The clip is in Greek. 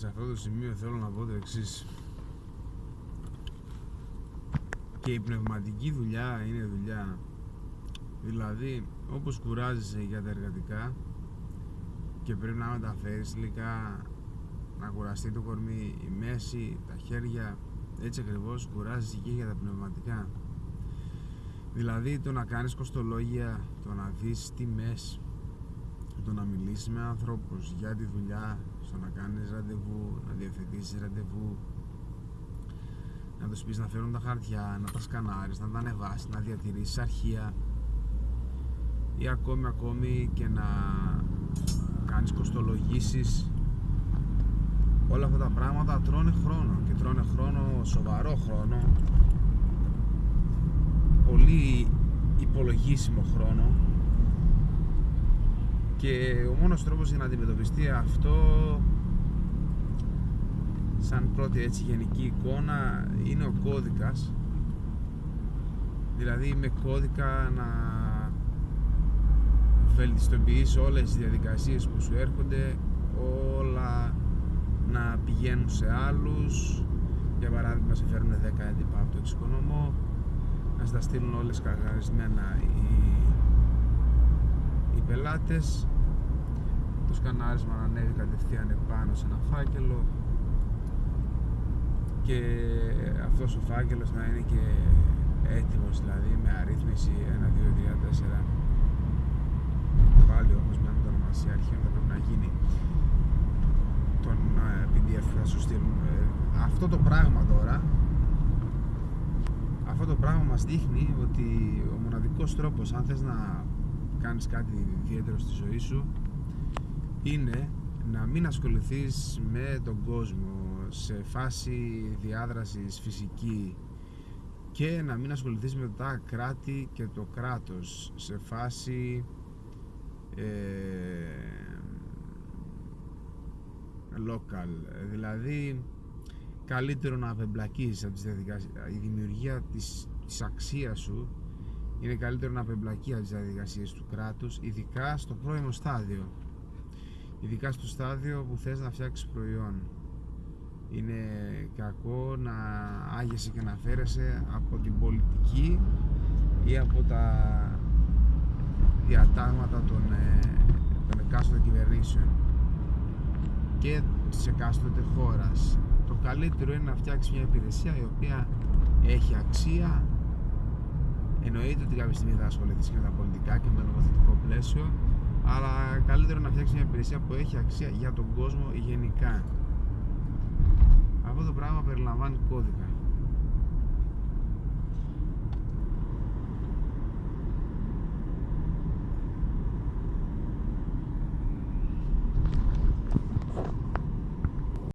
σε αυτό το σημείο θέλω να πω το εξής. Και η πνευματική δουλειά είναι δουλειά. Δηλαδή, όπως κουράζεσαι για τα εργατικά και πρέπει να μεταφέρεις υλικά, να κουραστεί το κορμί, η μέση, τα χέρια, έτσι ακριβώς κουράζεσαι και για τα πνευματικά. Δηλαδή το να κάνεις κοστολόγια, το να δεις τιμές, το να μιλήσεις με ανθρώπους για τη δουλειά, στο να κάνεις ραντεβού, να διευθετήσεις ραντεβού, να τους πεις να φέρουν τα χαρτιά, να τα σκανάρεις, να τα ανεβάσεις, να διατηρήσεις αρχεία ή ακόμη ακόμη και να κάνεις κοστολογήσεις. Όλα αυτά τα πράγματα τρώνε χρόνο και τρώνε χρόνο, σοβαρό χρόνο. Πολύ υπολογίσιμο χρόνο και ο μόνος τρόπος για να αντιμετωπιστεί αυτό σαν πρώτη έτσι γενική εικόνα είναι ο κώδικας. Δηλαδή με κώδικα να βελτιστοποιείς όλες τις διαδικασίες που σου έρχονται όλα να πηγαίνουν σε άλλους. Για παράδειγμα σε φέρουν 10 έντυπα από το εξοικονομώ να στα στείλουν όλες καγαρισμένα οι, οι πελάτες το σκανάρισμα να ανέβει κατευθείαν επάνω σε ένα φάκελο και αυτός ο φάκελος να είναι και έτοιμος δηλαδή με αρρύθμιση 1, 2, 3, 4 πάλι όμως με ονομασία αρχαίων θα πρέπει να γίνει. Τον PDF που θα σου στείλουν ε, αυτό το πράγμα τώρα αυτό το πράγμα μας δείχνει ότι ο μοναδικός τρόπος αν θες να κάνεις κάτι ιδιαίτερο στη ζωή σου είναι να μην ασχοληθείς με τον κόσμο σε φάση διάδρασης φυσική και να μην ασχοληθείς με τα κράτη και το κράτος σε φάση ε, local. Δηλαδή καλύτερο να απεμπλακείς από τις διαδικασίες η δημιουργία της, της αξίας σου είναι καλύτερο να απεμπλακείς από τις διαδικασίες του κράτους ειδικά στο πρώιμο στάδιο ειδικά στο στάδιο που θες να φτιάξεις προϊόν. Είναι κακό να άγεσαι και να φέρεσαι από την πολιτική ή από τα διατάγματα των, ε, των εκάστοτε κυβερνήσεων και της εκάστοτε χώρας. Το καλύτερο είναι να φτιάξεις μια υπηρεσία η οποία έχει αξία. Εννοείται ότι κάποια στιγμή θα ασχοληθείς και με τα πολιτικά και με το νομοθετικό πλαίσιο αλλά καλύτερο να φτιάξει μια υπηρεσία που έχει αξία για τον κόσμο γενικά. Αυτό το πράγμα περιλαμβάνει κώδικα